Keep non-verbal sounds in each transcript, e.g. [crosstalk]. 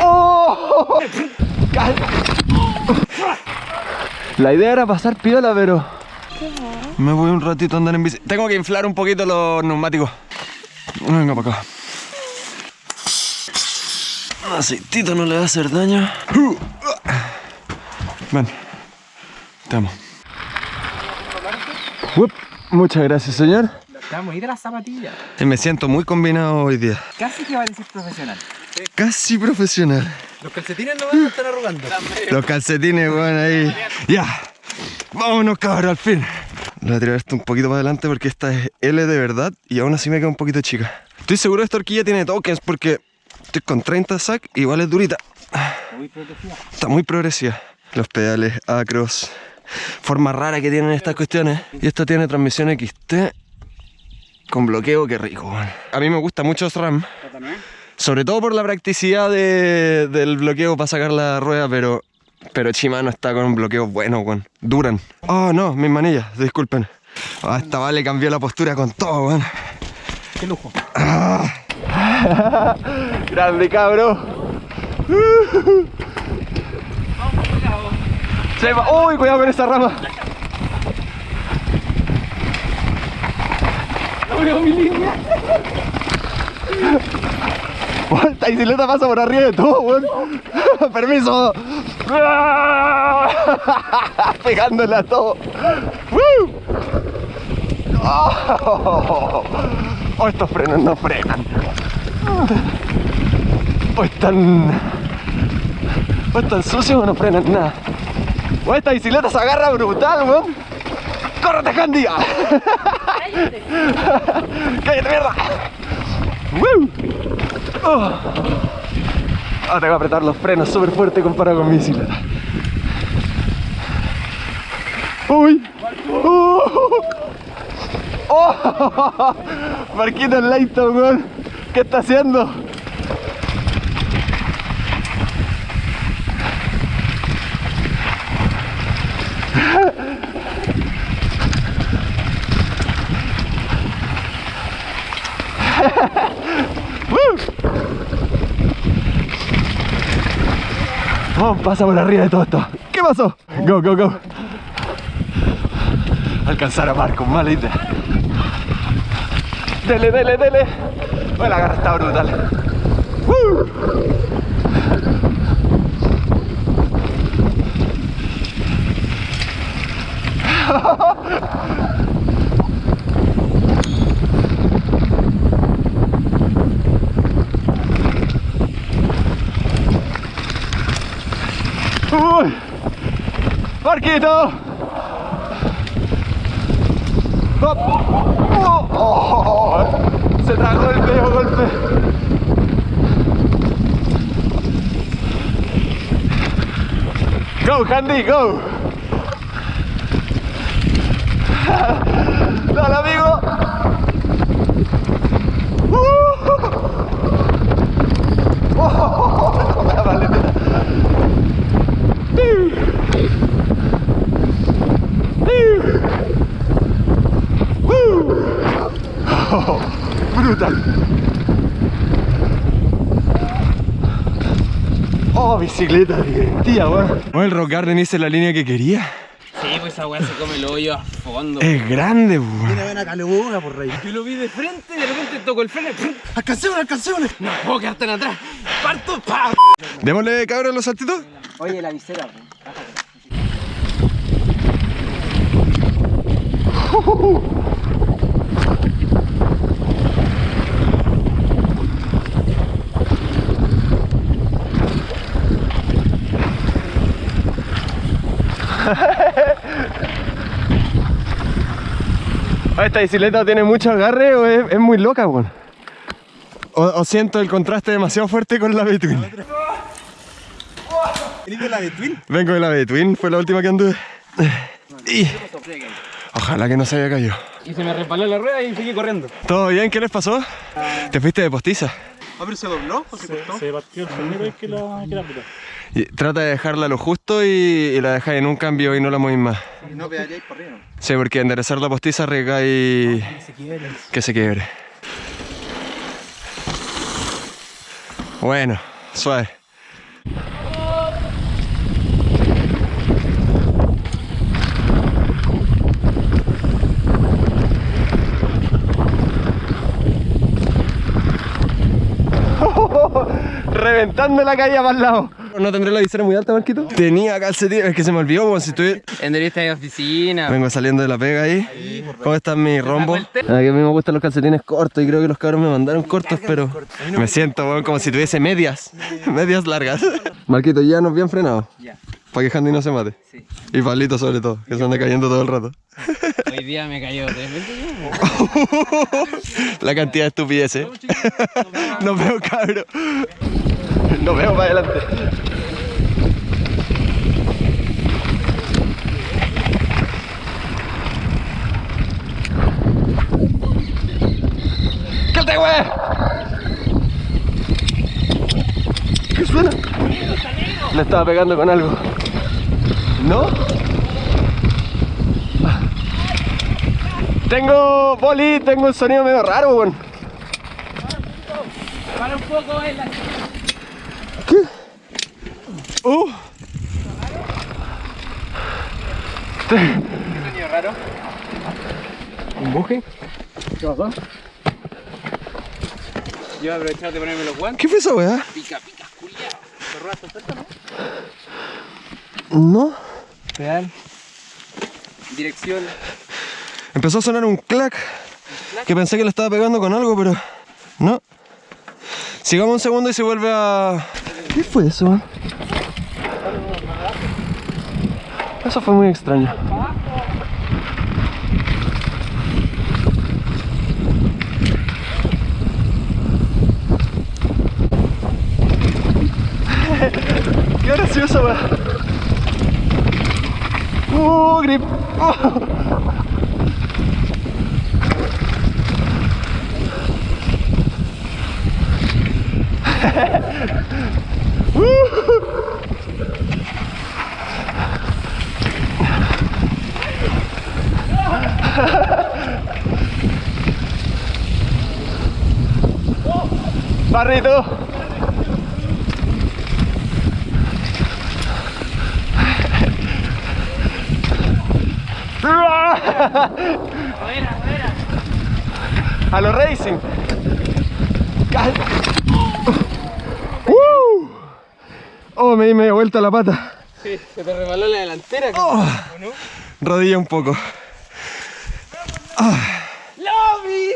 ¡Oh! La idea era pasar piola, pero... Me voy un ratito a andar en bici. Tengo que inflar un poquito los neumáticos. Venga para acá. Aceitito no le va a hacer daño. Ven. Te amo. Muchas gracias, señor. Estamos ahí de las zapatillas. Me siento muy combinado hoy día. Casi que va a decir profesional. Casi profesional. Los calcetines no van a estar arrugando. [laughs] Los calcetines, weón, ahí. Ya. Vámonos, cabrón, al fin. Voy a tirar esto un poquito para adelante porque esta es L de verdad y aún así me queda un poquito chica. Estoy seguro que esta horquilla tiene tokens porque estoy con 30 sac y igual es durita. Muy. Está muy progresiva. Los pedales acros. Forma rara que tienen estas cuestiones. Y esta tiene transmisión XT con bloqueo, qué rico, weón. A mí me gusta mucho SRAM. Sobre todo por la practicidad de- del bloqueo para sacar la rueda, pero, pero Shimano está con un bloqueo bueno, weón. Duran. Oh, no, mis manillas, disculpen. Ah, esta vale cambió la postura con todo, weón. Qué lujo. [laughs] Grande, cabro. [laughs] Se va- Uy, cuidado con esa rama. No veo mi línea. Esta bicicleta pasa por arriba de todo, weón. [laughs] Permiso. [laughs] Pegándole a todo. Oh, Oh, estos frenos no frenan. O están. O están sucios o no frenan nada. O esta bicicleta se agarra brutal, weón. ¡Córrete, Candy! [laughs] ¡Cállate, mierda! ¡Woo! Oh. Ah, tengo que apretar los frenos súper fuerte comparado con mi bicicleta. ¡Uy! ¡Uh! [laughs] ¡Oh! Marquito Leighton, weón. ¿Qué está haciendo? Oh, pasa por arriba de todo esto. ¿Qué pasó? Go, go, go. Alcanzar a Marco, mala idea. Dele, dele, dele. Oh, la garra está brutal. ¡Woo! ¡Uy! ¡Marquito! ¡Oh! ¡Oh! Se tragó el medio golpe. Go, Handy, go. Dale, amigo. Uh. Oh, la maletita. Oh, brutal. Oh, bicicleta divertida, weón. Bueno, el Rock Garden hice la línea que quería. Sí, pues esa weá se come el hoyo a fondo. Es grande, weón. buena caluga por rey. Yo lo vi de frente y de repente toco el freno. ¡Alcancémonos, alcancémonos! No puedo quedar tan atrás. Parto, pa. Démosle, cabrón, los saltitos. Oye, la visera. Esta bicicleta tiene mucho agarre o es, es muy loca, weón. O, o siento el contraste demasiado fuerte con la Between. ¿Venís de la de Twin? Vengo de la Between, fue la última que anduve. Y ojalá que no se haya caído. Y se me resbaló la rueda y seguí corriendo. ¿Todo bien? ¿Qué les pasó? ¿Te fuiste de postiza? Ah, pero se dobló o se cortó? Se partió el primero que la, que la. Y trata de dejarla lo justo y, y la dejáis en un cambio y no la movís más. Y no pegaríais por arriba. Sí, porque enderezar la postiza arriesga y que se quiebre. Bueno, Suave. [laughs] Reventando la calle para el lado. ¿No tendré la visera muy alta, Marquito? Tenía calcetines, es que se me olvidó como si estuviera... Entrevista de oficina. Vengo saliendo de la pega ahí. ¿Cómo están mis rombos? A mí me gustan los calcetines cortos y creo que los cabros me mandaron cortos, pero me siento como si tuviese medias. [laughs] Medias largas. Marquito, ya nos bien frenado. Ya. Para que Handy no se mate. Sí. Y Pablito sobre todo, que se anda cayendo todo el rato. [laughs] Hoy día me cayó tres [laughs] veces. La cantidad de estupideces. No veo cabro. No veo para adelante. ¿Qué te güey? ¿Qué suena? Le estaba pegando con algo. ¿No? Tengo boli, tengo un sonido medio raro, weón. Para un poco, eh, la... ¿Qué? Uh. sonido raro. ¿Un buje? ¿Qué pasó? Yo voy a aprovechar de ponerme los guantes. ¿Qué fue esa weá? Pica, pica, culiao. ¿Te oferta, no? No. Pedal. Dirección. Empezó a sonar un clac. Que pensé que le estaba pegando con algo, pero no. Sigamos un segundo y se vuelve a... ¿Qué fue eso? man? Eso fue muy extraño. [laughs] ¡Qué gracioso, weón! ¡Uh, grip! ¡Oh! [laughs] Barrito. [laughs] A los racing. Cal- ¡Uh! Oh, me di media vuelta la pata. Sí, se te rebaló la delantera. Oh, rodilla un poco. ¡Lobby!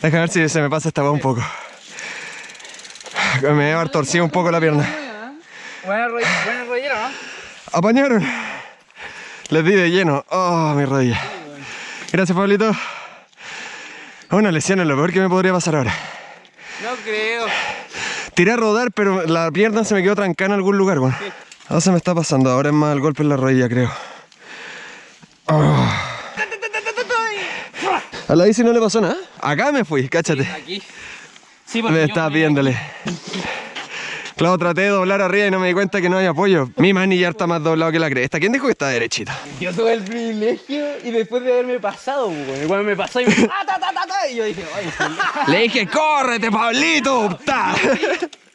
Déjame ver si se me pasa esta un poco. Me haber torcido un poco la pierna. Buena, ro buena rollera, ¿no? Apañaron. Les di de lleno. Oh, mi rodilla. Gracias, Pablito. Una lesión es lo peor que me podría pasar ahora. No creo. Tiré a rodar, pero la pierna se me quedó trancada en algún lugar, bueno. Ahora se me está pasando. Ahora es más el golpe en la rodilla, creo. Oh. A la bici no le pasó nada. Acá me fui, cáchate. Aquí. Sí, Me yo estaba viéndole. Claro, traté de doblar arriba y no me di cuenta que no hay apoyo. Mi manillar está más doblado que la cresta. ¿Quién dijo que está derechita? Yo tuve el privilegio y después de haberme pasado, pues, igual me pasó y me... [laughs] ¡Ah! Y yo dije. Le dije, córrete, Pablito.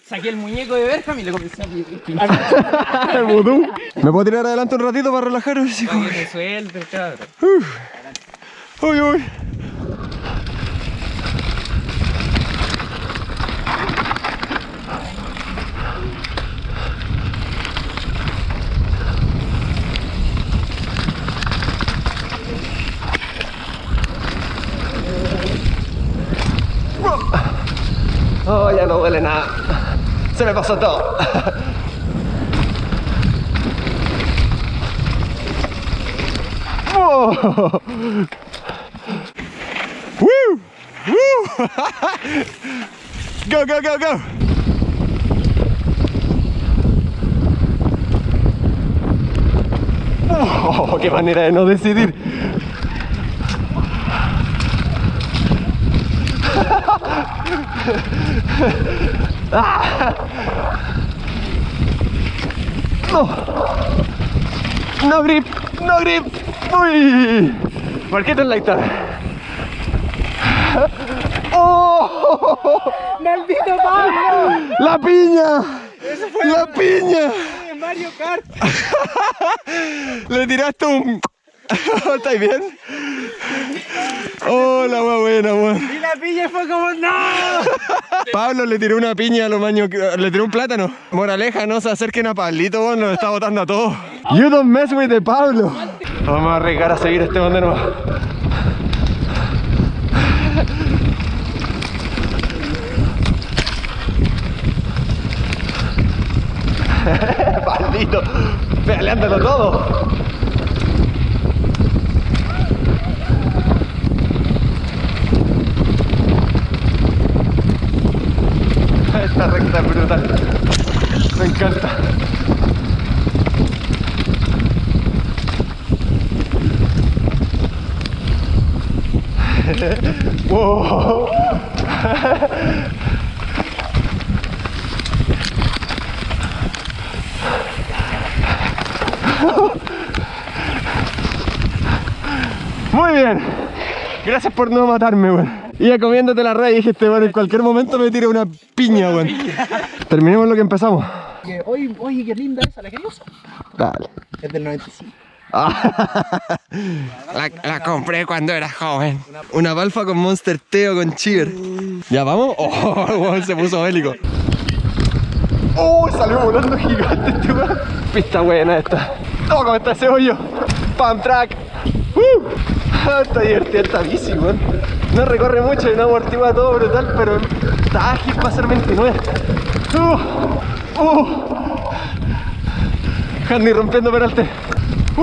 Saqué el muñeco de Berham y le comencé a [laughs] vudú. ¿Me puedo tirar adelante un ratito para cabrón. Uy, uy. Oh, ya no duele nada. Se me pasó todo. Oh. Woo! Woo! [laughs] go, go, go, go! Oh, ¡Qué manera de no decidir! ¡No! ¡No grip! ¡No grip! ¡Uy! Marquito en la guitarra. ¡Oh! ¡Maldito Pablo! ¡La piña! ¡La piña! ¡Mario Kart! [laughs] Le tiraste un. [laughs] ¿Estáis bien? Hola, oh, buena, weón. La piña fue como ¡No! [laughs] Pablo le tiró una piña a los maños, le tiró un plátano. Moraleja, no se acerquen a Pablito, weón, nos está botando a todos. You don't mess with the Pablo. Vamos a arriesgar a seguir este bandero. Maldito, [laughs] peleándolo todo. Esta recta brutal. Me encanta. [laughs] wow. [laughs] Muy bien. Gracias por no matarme, weón. Iba comiéndote la red y dijiste, bueno, en cualquier momento me tira una piña, weón. Terminemos lo que empezamos. Oye, oye, qué linda esa, ¿la querías? Dale. Es del 95. la, la, compré cuando era joven. Una balfa con Monster Teo con Cheer. ¿Ya vamos? [laughs] Oh, weón, se puso bélico. ¡Oh! Salió volando gigante este weón. Pista buena esta. ¡Oh, cómo está ese hoyo! ¡Pump track! ¡Uh! está divertida esta bici, weón. No recorre mucho y no amortigua todo brutal, pero está ágil para ser 29. ¡Uh! ¡Uh! Rompiendo peralte. ¡Uh!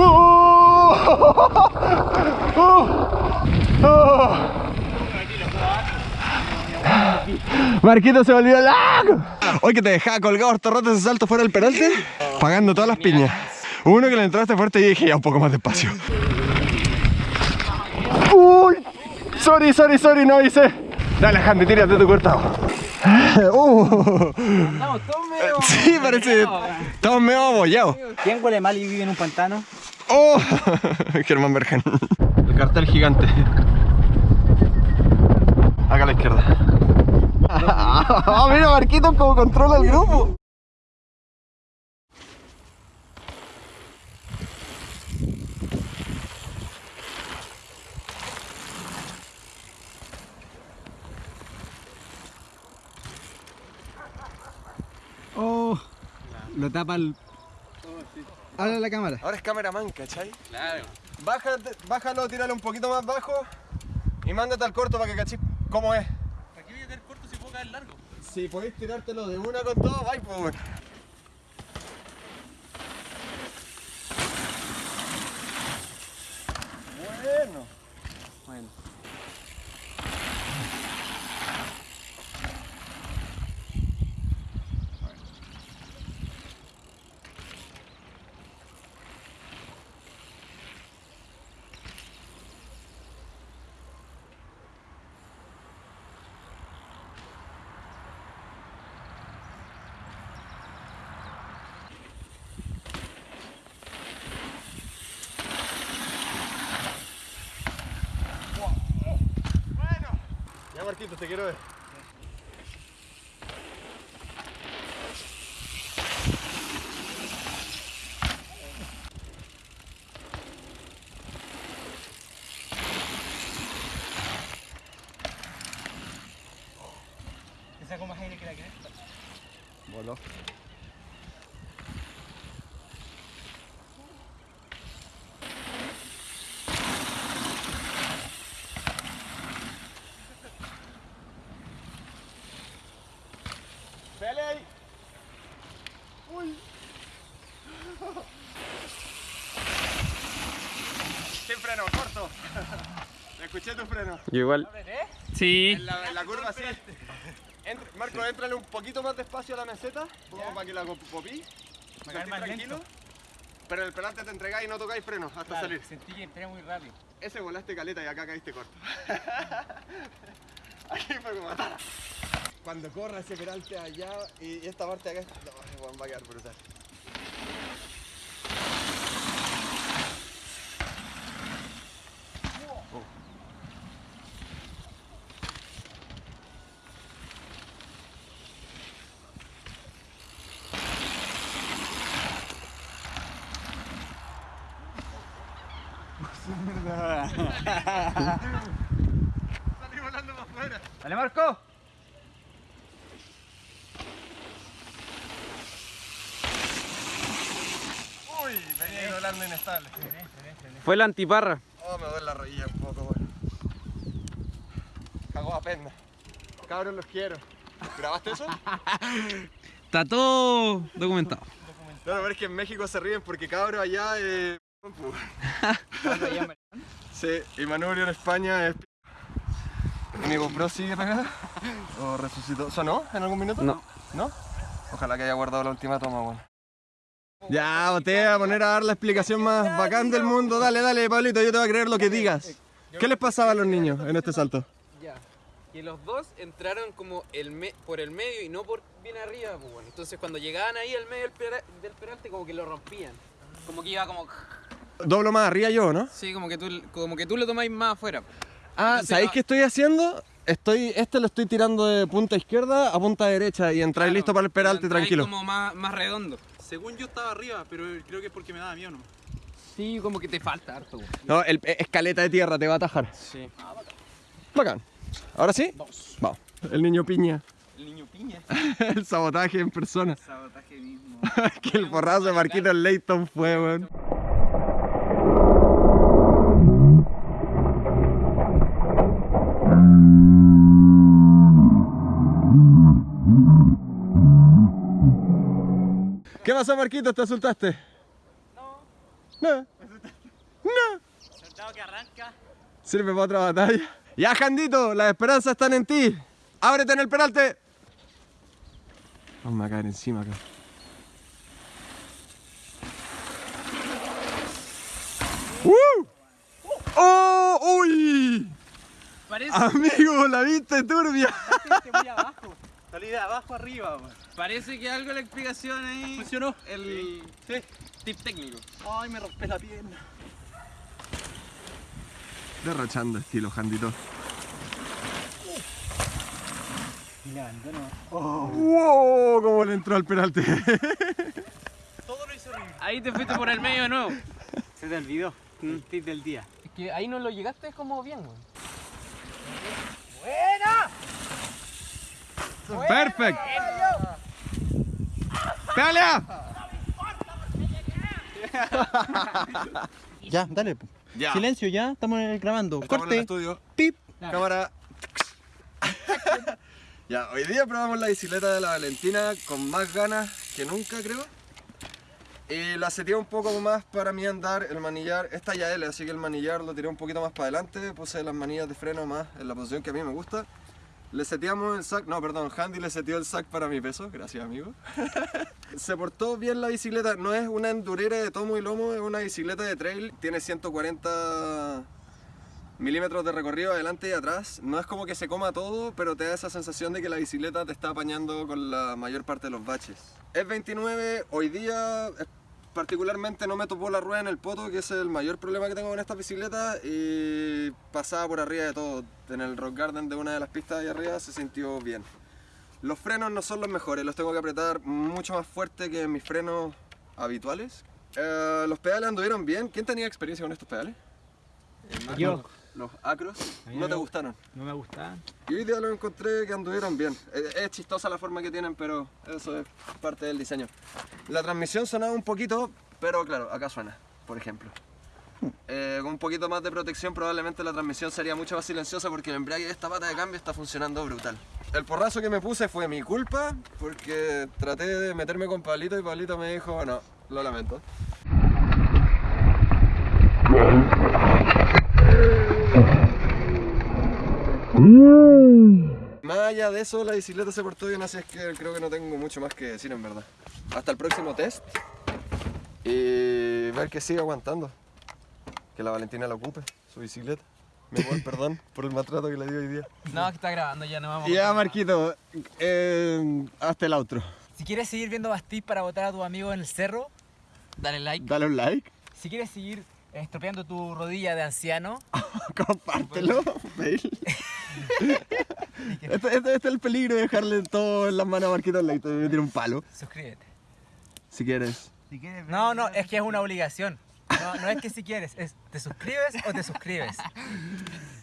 ¡Uh! ¡Uh! Marquito se volvió loco. Hoy que te dejaba colgado harto rato ese salto fuera del peralte, pagando todas las piñas. Uno que le entraste fuerte y dije ya un poco más despacio. Sorry, sorry, sorry, no hice. Dale, Handy, tírate tu cortado. [laughs] Uh. Estamos todos medio... Sí, parece. Estamos medio abollados. ¿Quién huele mal y vive en un pantano? Oh, [laughs] Germán Bergen. El cartel gigante. Acá a la izquierda. [laughs] Ah, mira Marquito cómo controla el grupo. Oh, lo tapa el... Habla la cámara. Ahora es cameraman, ¿cachai? Claro. Bájate, bájalo, tíralo un poquito más bajo y mándate al corto para que cachis cómo es. Aquí voy a tener corto si puedo caer largo. Si podéis tirártelo de una con todo, bye, pues Marquito, te quiero ver. Te saco más aire que la cresta. Voló. Pele ahí. Uy. Sin freno, corto. Escuché tu freno. igual. Sí. En la, en la curva sí. Entra- Marco, entrale un poquito más despacio a la meseta, como para que la popí. Para que tranquilo. Pero en el pelante te entregáis y no tocáis freno hasta salir. Sentí que entré muy rápido. Ese volaste caleta y acá caíste corto. [laughs] Aquí fue como matar. Cuando corra ese peralte allá y esta parte de acá, no, va a quedar brutal. Dale, Marco. Uy, venía volando inestable. Fue la antiparra. Oh, me duele la rodilla un poco, weón. Cago a pena. Cabros, los quiero. ¿Grabaste eso? [laughs] Está todo documentado. No, no, pero es que en México se ríen porque cabros allá eh... [laughs] Sí, y Manubrio en España es... ¿Y mi GoPro sigue pegada? ¿O resucitó? ¿Sonó en algún minuto? No. ¿No? Ojalá que haya guardado la última toma, weón. Ya, te voy a poner a dar la explicación más bacán del mundo. Dale, dale, Pablito, yo te voy a creer lo que digas. ¿Qué les pasaba a los niños en este salto? Ya. Que los dos entraron como el me- por el medio y no por bien arriba, pues bueno. Entonces cuando llegaban ahí al medio del, pera- del peralte como que lo rompían. Como que iba como... Doblo más arriba yo, ¿no? Sí, como que tú, como que tú lo tomáis más afuera. Ah, ¿sabéis ah- qué estoy haciendo? Estoy, este lo estoy tirando de punta izquierda a punta derecha y entráis listo para el peralte tranquilo. como más, más redondo. Según yo estaba arriba, pero creo que es porque me daba miedo, ¿no? Sí, como que te falta harto. güey. No, el escaleta de tierra te va a atajar. Sí. Bacán. ¿Ahora sí? Vamos. Vamos. El niño piña. El niño piña. [laughs] el sabotaje en persona. Sabotaje mismo. [laughs] que el porrazo de Marquito Leighton fue, weón. Pasó, Marquito? ¿Te asustaste? No. No. No. Soldado que arranca. Sirve para otra batalla. Ya, Jandito, las esperanzas están en ti. Ábrete en el peralte. Vamos a caer encima acá. ¡Uh! ¡Oh! ¡Uy! Parece, Amigo, la viste turbia. [laughs] muy abajo. Salí de abajo arriba, weón. parece que algo la explicación ahí... ¿Funcionó? El Sí. tip técnico. Ay, me rompí la pierna. Derrochando estilo, Jandito. ¡Wow! ¿Cómo le entró al peralte? [laughs] Todo lo hizo bien. Ahí te fuiste por el medio de nuevo. Se te olvidó. Un tip del día. Es que ahí no lo llegaste como bien, güey. ¡Perfecto! ¡Pelea! [laughs] Ya, dale. Ya. Silencio, ya. Estamos grabando. Estamos en el Corte. estudio. Pip. Cámara. [laughs] ya, hoy día probamos la bicicleta de la Valentina con más ganas que nunca, creo. Y la seteé un poco más para mí andar el manillar. Esta ya L, así que el manillar lo tiré un poquito más para adelante. Puse las manillas de freno más en la posición que a mí me gusta. Le seteamos el sac, no, perdón, Handy le seteó el sac para mi peso, gracias amigo. [laughs] Se portó bien la bicicleta, no es una endurera de tomo y lomo, es una bicicleta de trail, tiene 140 milímetros de recorrido adelante y atrás. No es como que se coma todo, pero te da esa sensación de que la bicicleta te está apañando con la mayor parte de los baches. Es 29, hoy día particularmente no me topó la rueda en el poto, que es el mayor problema que tengo con esta bicicleta, y pasaba por arriba de todo. En el Rock Garden de una de las pistas de arriba se sintió bien. Los frenos no son los mejores, los tengo que apretar mucho más fuerte que mis frenos habituales. Eh, los pedales anduvieron bien. ¿Quién tenía experiencia con estos pedales? Yo. Los acros no te gustaron. No me gustaban. Y hoy día los encontré que anduvieron bien. Es, es chistosa la forma que tienen, pero eso es parte del diseño. La transmisión sonaba un poquito, pero claro, acá suena, por ejemplo. Eh, con un poquito más de protección probablemente la transmisión sería mucho más silenciosa porque el embrague de esta pata de cambio está funcionando brutal. El porrazo que me puse fue mi culpa porque traté de meterme con Pablito y Pablito me dijo, no, lo lamento. Más allá de eso, la bicicleta se portó bien, así es que creo que no tengo mucho más que decir en verdad. Hasta el próximo test y ver que sigue aguantando. Que la Valentina la ocupe, su bicicleta. Mi amor, [laughs] perdón por el maltrato que le di hoy día. No, que está grabando, ya no vamos. Ya, Marquito, eh, hasta el outro. Si quieres seguir viendo Bastís para votar a tu amigo en el cerro, Dale like. Dale un like, si quieres seguir estropeando tu rodilla de anciano, [laughs] compártelo. [laughs] [laughs] Este, este- este es el peligro de dejarle todo en las manos a Marquito Leito y me tira un palo. suscríbete. Si quieres. No, no, es que es una obligación. No, no es que si quieres, es te suscribes o te suscribes.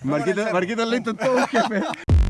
Marquito, Marquito intentó un jefe. [laughs]